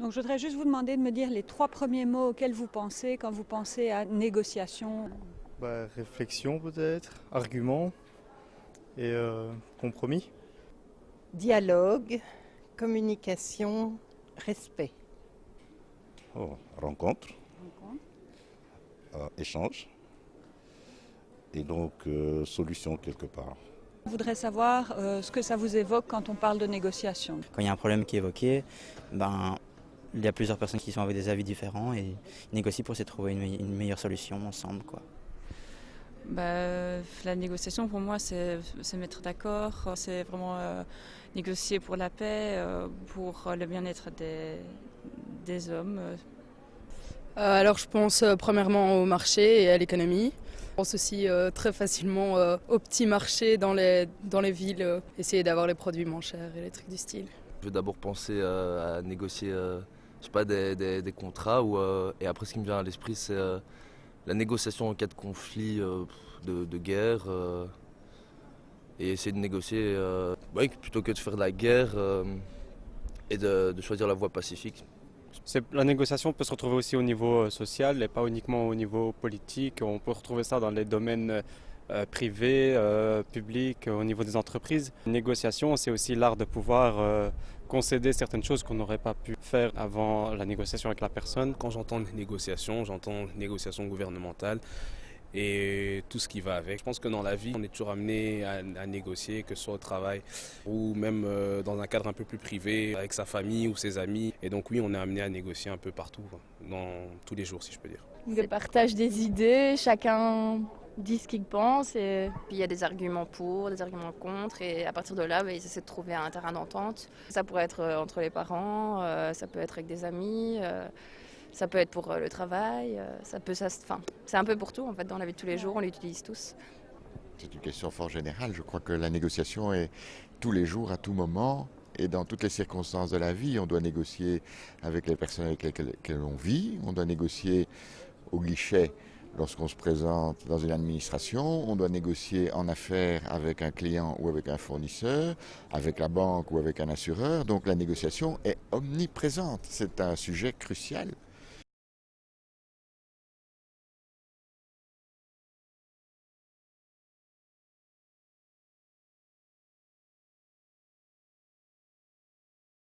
Donc je voudrais juste vous demander de me dire les trois premiers mots auxquels vous pensez quand vous pensez à négociation. Bah, réflexion peut-être, argument et euh, compromis. Dialogue, communication, respect. Oh, rencontre, euh, échange et donc euh, solution quelque part. Je voudrais savoir euh, ce que ça vous évoque quand on parle de négociation. Quand il y a un problème qui est évoqué, ben, il y a plusieurs personnes qui sont avec des avis différents et ils négocient pour essayer de trouver une, me- une meilleure solution ensemble. Quoi. Bah, la négociation pour moi c'est se mettre d'accord, c'est vraiment euh, négocier pour la paix, euh, pour le bien-être des, des hommes. Euh, alors je pense euh, premièrement au marché et à l'économie. Je pense aussi euh, très facilement euh, au petit marché dans les, dans les villes, euh, essayer d'avoir les produits moins chers et les trucs du style. Je vais d'abord penser euh, à négocier euh, je pas, des, contrats ou, euh, et après ce qui me vient à l'esprit c'est euh, la négociation en cas de conflit, euh, de, guerre et essayer de négocier plutôt que de faire de la guerre et de, choisir la voie pacifique. La négociation peut se retrouver aussi au niveau social et pas uniquement au niveau politique. On peut retrouver ça dans les domaines privés, publics, au niveau des entreprises. Négociation, c'est aussi l'art de pouvoir concéder certaines choses qu'on n'aurait pas pu faire avant la négociation avec la personne. Quand j'entends négociation, j'entends négociation gouvernementale et tout ce qui va avec. Je pense que dans la vie, on est toujours amené à, à négocier, que ce soit au travail ou même euh, dans un cadre un peu plus privé, avec sa famille ou ses amis. Et donc oui, on est amené à négocier un peu partout, dans tous les jours, si je peux dire. Le partage des idées, chacun dit ce qu'il pense et Puis il y a des arguments pour, des arguments contre, et à partir de là, bah, ils essaient de trouver un terrain d'entente. Ça pourrait être euh, entre les parents, euh, ça peut être avec des amis, euh, ça peut être pour euh, le travail, euh, ça peut, ça, enfin, c'est un peu pour tout en fait dans la vie de tous les jours, on l'utilise tous. C'est une question fort générale. Je crois que la négociation est tous les jours, à tout moment, et dans toutes les circonstances de la vie. On doit négocier avec les personnes avec lesquelles lesquelles on vit, on doit négocier au guichet lorsqu'on se présente dans une administration, on doit négocier en affaires avec un client ou avec un fournisseur, avec la banque ou avec un assureur. Donc la négociation est omniprésente. C'est un sujet crucial